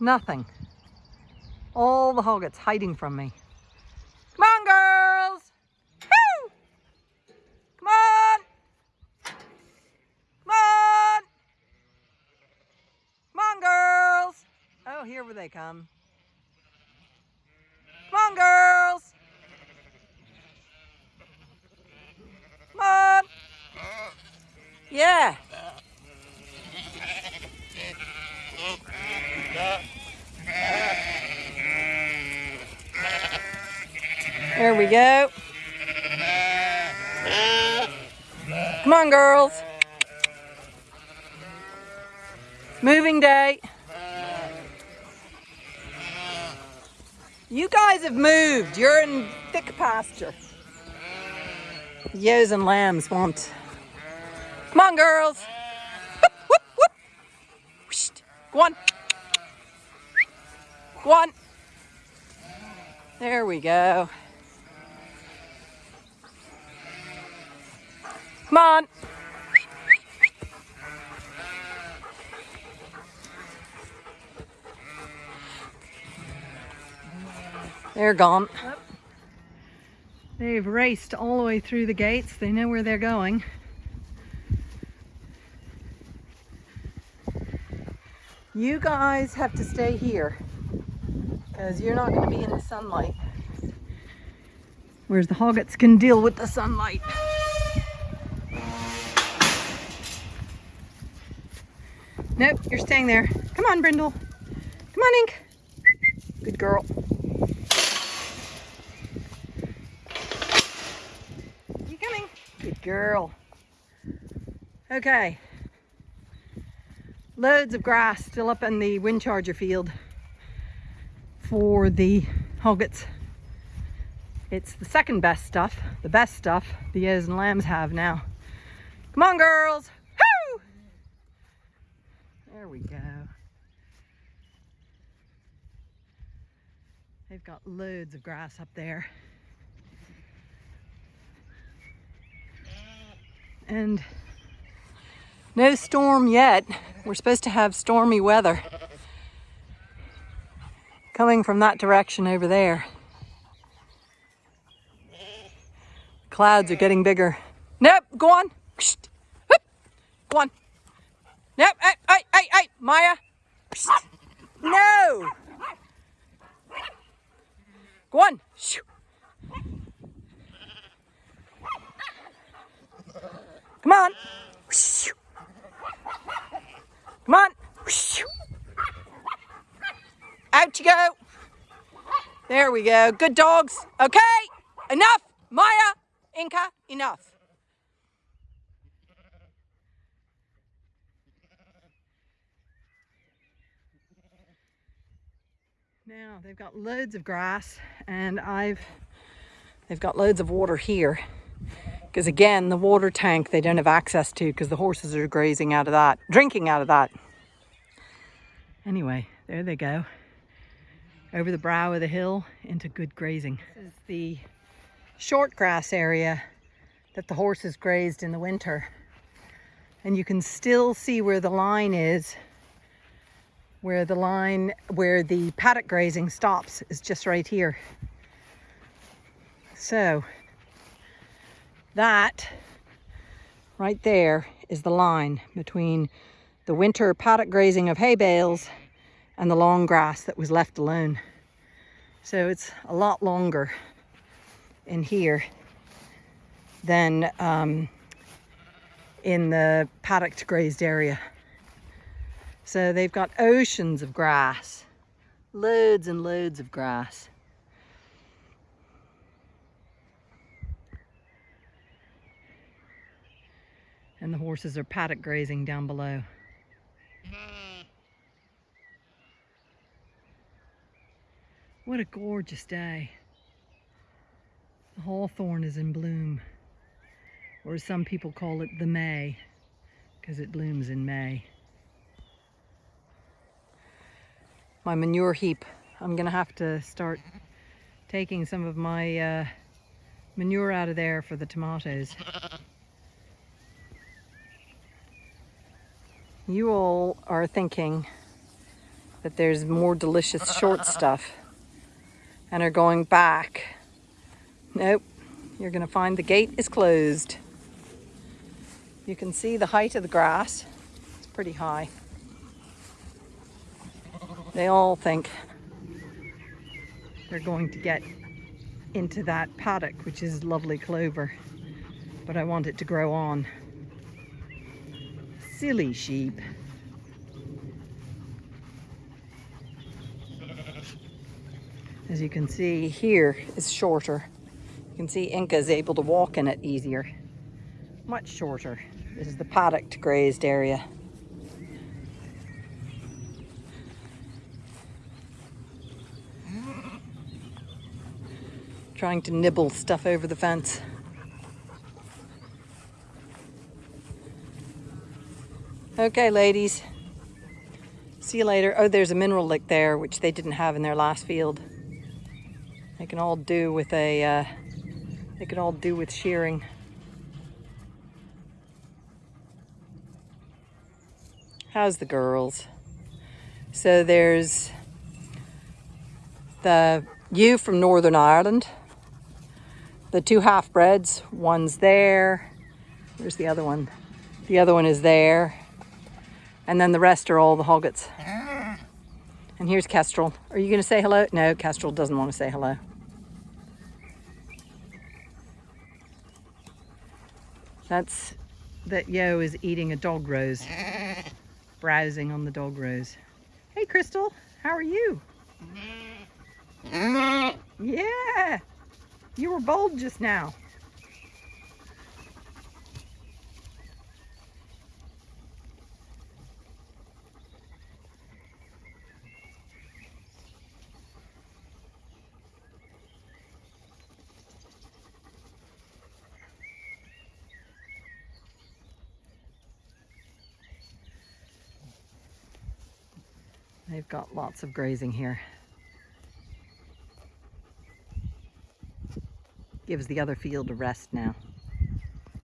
Nothing. All the hoggets hiding from me. Come on, girls! Woo! Come on! Come on! Come on, girls! Oh, here they come. Come on, girls! Come on! Yeah. There we go. Come on, girls. Moving day. You guys have moved. You're in thick pasture. Ewes and lambs won't. Come on, girls. Whoop, whoop, whoop. Go on. Go on. There we go. Come on. They're gone. They've raced all the way through the gates. They know where they're going. You guys have to stay here because you're not going to be in the sunlight. Whereas the hoggets can deal with the sunlight. Nope, you're staying there. Come on, Brindle. Come on, Ink. Good girl. You coming? Good girl. Okay. Loads of grass still up in the wind charger field for the hoggets. It's the second best stuff, the best stuff the ewes and lambs have now. Come on, girls. There we go. They've got loads of grass up there. And no storm yet. We're supposed to have stormy weather coming from that direction over there. Clouds are getting bigger. Nope, go on. Go on. Nope, hey, hey, hey, hey, Maya. No. Go on. Come on. Come on. Out you go. There we go. Good dogs. Okay. Enough. Maya. Inca. Enough. Now. They've got loads of grass and I've they've got loads of water here. Because again the water tank they don't have access to because the horses are grazing out of that drinking out of that. Anyway there they go. Over the brow of the hill into good grazing. This is the short grass area that the horses grazed in the winter. And you can still see where the line is where the line where the paddock grazing stops is just right here so that right there is the line between the winter paddock grazing of hay bales and the long grass that was left alone. So it's a lot longer in here than um, in the paddock grazed area. So they've got oceans of grass, loads and loads of grass. and the horses are paddock grazing down below. What a gorgeous day. The hawthorn is in bloom, or as some people call it the May, because it blooms in May. My manure heap, I'm gonna have to start taking some of my uh, manure out of there for the tomatoes. You all are thinking that there's more delicious short stuff and are going back. Nope, you're gonna find the gate is closed. You can see the height of the grass. It's pretty high. They all think they're going to get into that paddock, which is lovely clover, but I want it to grow on. Silly sheep. As you can see here is shorter. You can see Inca is able to walk in it easier. Much shorter. This is the paddocked grazed area. Trying to nibble stuff over the fence. Okay, ladies. See you later. Oh, there's a mineral lick there, which they didn't have in their last field. They can all do with a, uh, they can all do with shearing. How's the girls? So there's the ewe from Northern Ireland, the two half-breds, one's there. Where's the other one? The other one is there. And then the rest are all the hoggets. And here's Kestrel. Are you going to say hello? No, Kestrel doesn't want to say hello. That's that Yo is eating a dog rose, browsing on the dog rose. Hey, Crystal, how are you? Yeah, you were bold just now. They've got lots of grazing here. Gives the other field a rest now.